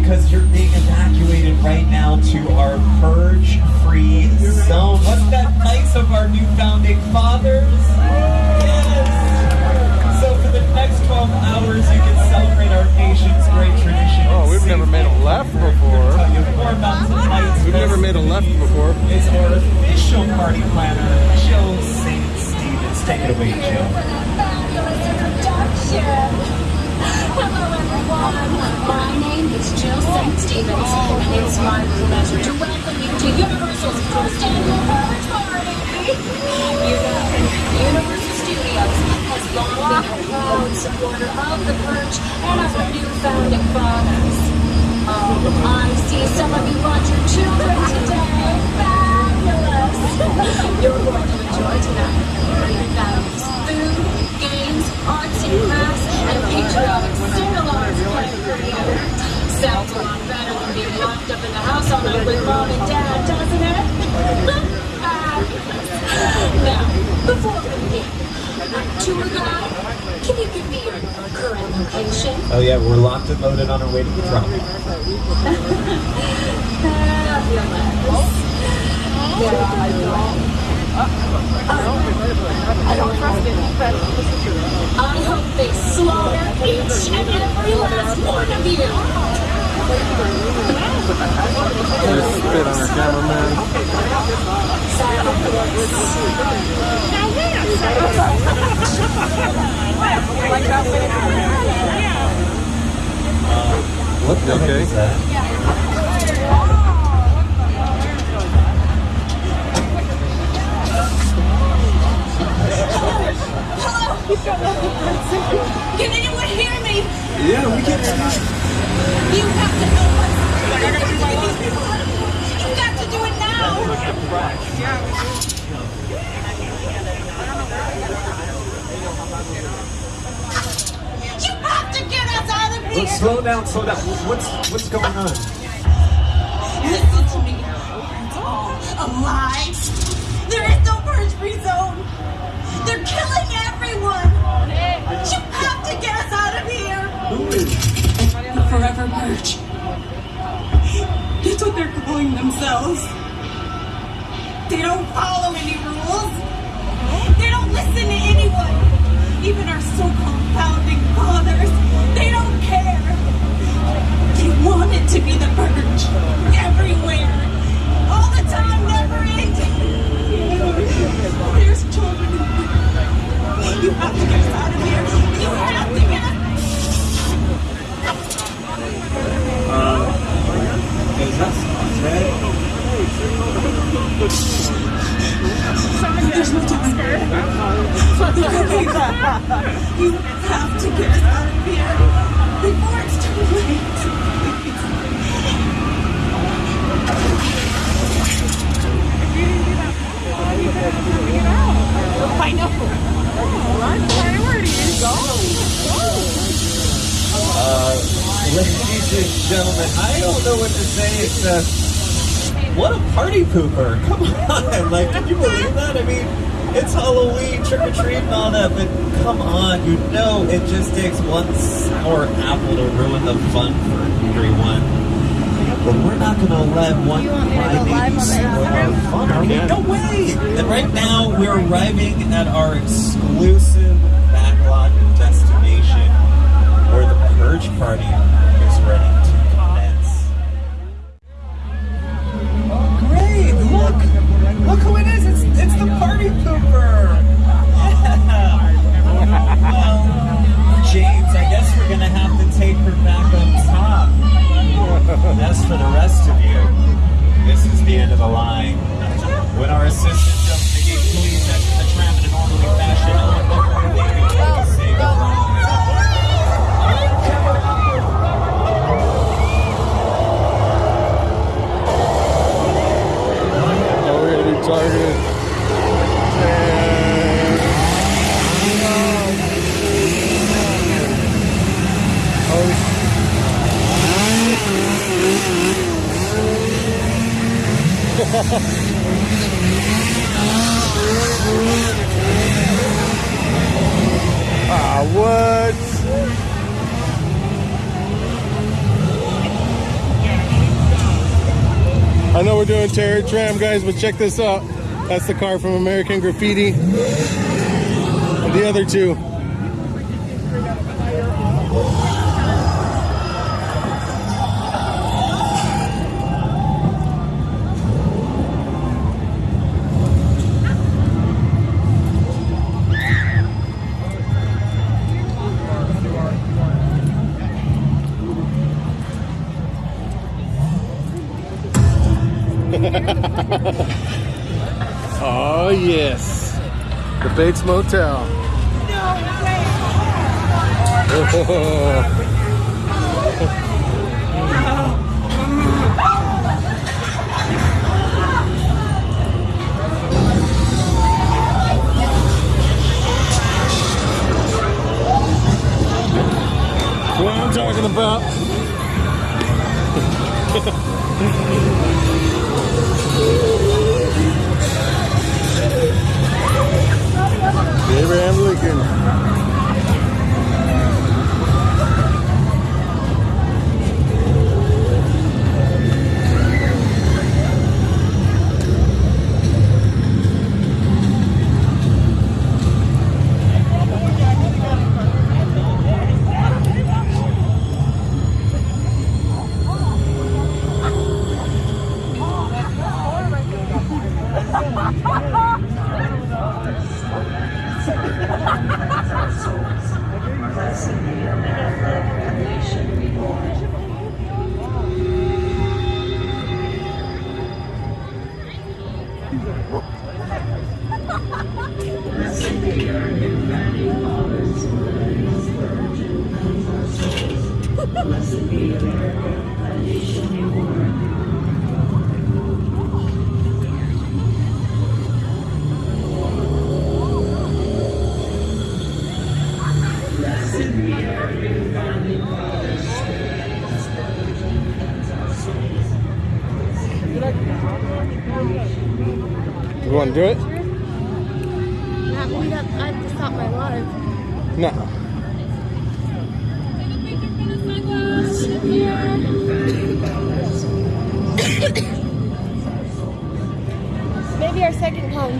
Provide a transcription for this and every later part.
because you're being evacuated right now to our purge-free zone. Wasn't that nice of our new founding fathers? Yes. So for the next 12 hours, you can celebrate our nation's great tradition. Oh, we've never made a left before. Tell you more about tonight's We've never made a left before. It's our official party planner, Jill St. Stevens. Take it away, Jill. Hello everyone, my name is Jill St. Stevens, and it's my pleasure to welcome you to Universal's first annual Purge Party! You know, Universal Studios has long been a proud supporter of the Purge and of our new founding fathers. Oh, I see some of you brought your children today. Fabulous! You're going to enjoy tonight. Great values, food, games, arts and crafts, and patriotic sing-alongs played for you. Sounds a lot better than being locked up in the house all night with mom and dad, doesn't it? Fabulous. Now, before we begin, tour guide, can you give me your current location? Oh yeah, we're locked and loaded on our way to the drop. I don't trust it, but I hope they slaughter each and every last one of you. Just spit on our cameraman. What the Okay. heck is that? Can anyone hear me? Yeah, we can. You have to help us. You have to get these people out of here. You've got to do it now. You have to get us out of here. Look, slow down, slow down. What's what's going on? Listen to me. It's all a lie. There is no purge free zone. They're killing everyone. You have to get us out of here. Who is? The forever purge. That's what they're calling themselves. They don't follow any rules. They don't listen to anyone. Even our so-called founding fathers. They don't care. They want it to be the purge. Everywhere. All the time, never ending. There's children in. You have to get us out of here. You have to get us Is that you have to get us out of here before it's too late. I know. Priorities. Ladies and gentlemen, I don't know what to say except uh, what a party pooper. Come on. Like, can you believe that? I mean, it's Halloween, trick or treat and all that, but come on, you know it just takes one sour apple to ruin the fun for everyone. But we're not gonna let one crybaby spoil our fun, are we? No way! And right now we're arriving at our exclusive backlot destination where the purge party what? I know we're doing Terror Tram, guys, but check this out. That's the car from American Graffiti. And the other two. Bates Motel. what I'm talking about. Abraham Lincoln. Do it? Not me, that, I have to stop my live. No. Maybe our second home.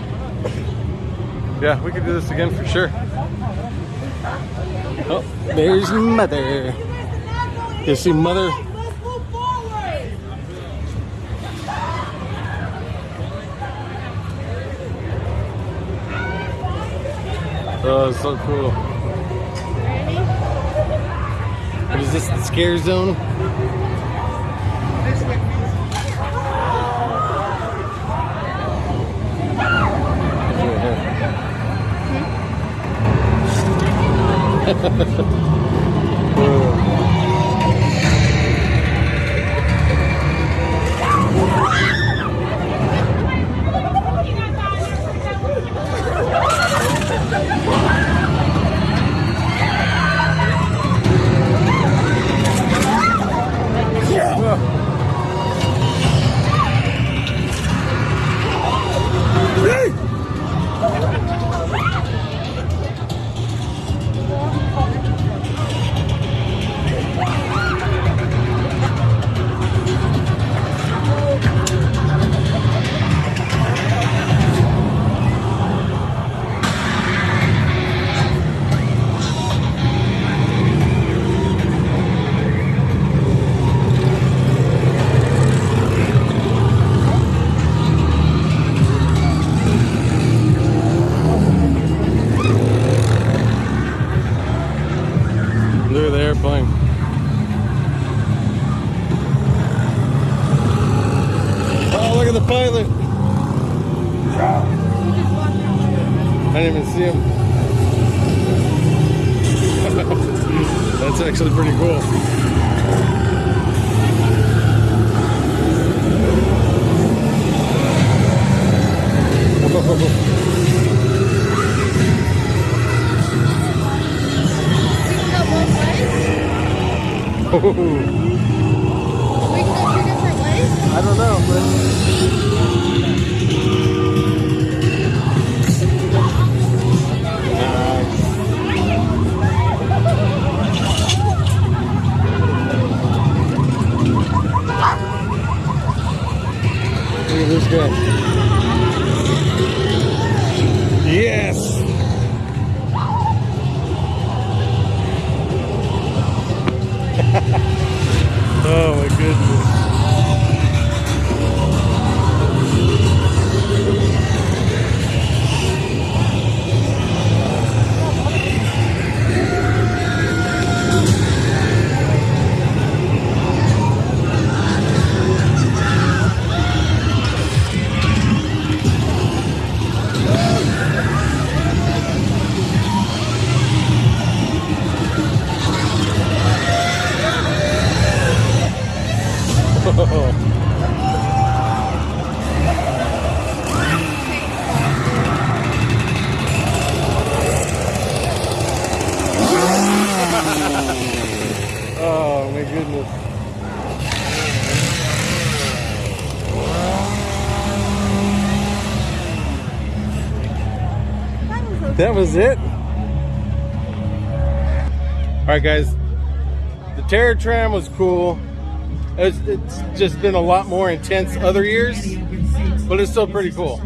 Yeah, we could do this again for sure. Oh, there's mother. You see mother? Oh, it's so cool. Ready? What is this, the scare zone? Look I didn't even see him. That's actually pretty cool. We can go. We go two different ways. I don't know, but Look at this. That was it. All right, guys. The Terror Tram was cool. It's, it's just been a lot more intense other years, but it's still pretty cool.